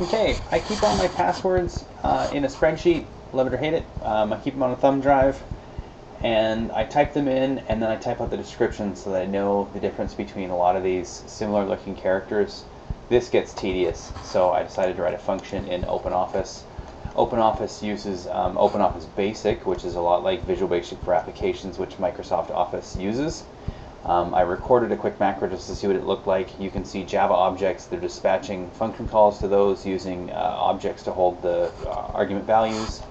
Okay, I keep all my passwords uh, in a spreadsheet, love it or hate it. Um, I keep them on a thumb drive, and I type them in, and then I type out the description so that I know the difference between a lot of these similar looking characters. This gets tedious, so I decided to write a function in OpenOffice. OpenOffice uses um, OpenOffice Basic, which is a lot like Visual Basic for applications, which Microsoft Office uses. Um, I recorded a quick macro just to see what it looked like. You can see Java objects. They're dispatching function calls to those using uh, objects to hold the uh, argument values.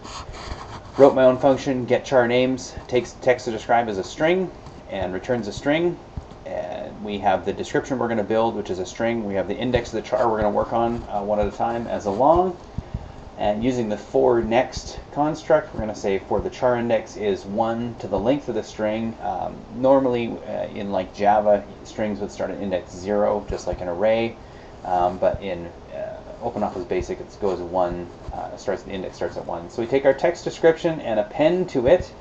Wrote my own function, get char names, takes text to describe as a string and returns a string. And we have the description we're going to build, which is a string. We have the index of the char we're going to work on uh, one at a time as a long. And using the for next construct, we're going to say for the char index is 1 to the length of the string. Um, normally, uh, in like Java, strings would start at index 0, just like an array. Um, but in uh, OpenOffice Basic, it goes 1, uh, starts the index starts at 1. So we take our text description and append to it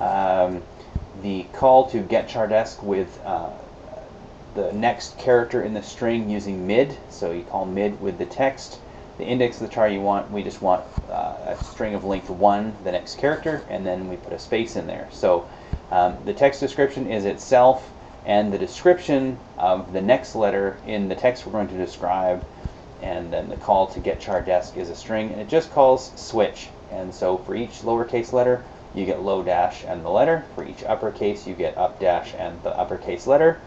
um, the call to get chardesc with uh, the next character in the string using mid. So you call mid with the text the index of the char you want, we just want uh, a string of length 1, the next character, and then we put a space in there. So um, the text description is itself, and the description of the next letter in the text we're going to describe, and then the call to get char desc is a string, and it just calls switch. And so for each lowercase letter, you get low dash and the letter. For each uppercase, you get up dash and the uppercase letter.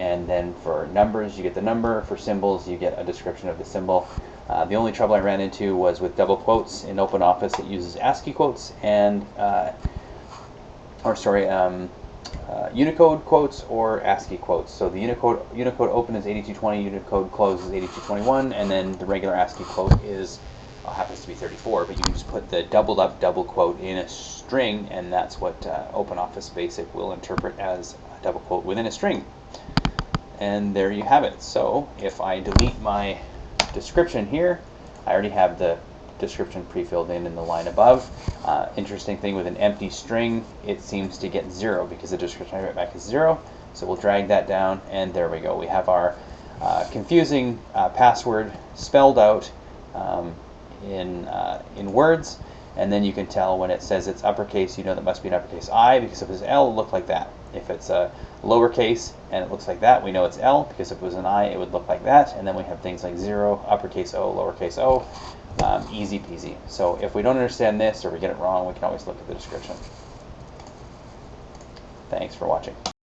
And then for numbers, you get the number. For symbols, you get a description of the symbol. Uh, the only trouble I ran into was with double quotes in OpenOffice. It uses ASCII quotes and, uh, or sorry, um, uh, Unicode quotes or ASCII quotes. So the Unicode Unicode open is 8220, Unicode close is 8221, and then the regular ASCII quote is uh, happens to be 34. But you can just put the doubled up double quote in a string, and that's what uh, OpenOffice Basic will interpret as a double quote within a string. And there you have it. So if I delete my description here, I already have the description pre-filled in in the line above. Uh, interesting thing with an empty string, it seems to get zero because the description I write back is zero. So we'll drag that down and there we go. We have our uh, confusing uh, password spelled out um, in, uh, in words and then you can tell when it says it's uppercase, you know that must be an uppercase I, because if it's L, it look like that. If it's a lowercase and it looks like that, we know it's L, because if it was an I, it would look like that. And then we have things like 0, uppercase O, lowercase o, um, easy peasy. So if we don't understand this or we get it wrong, we can always look at the description. Thanks for watching.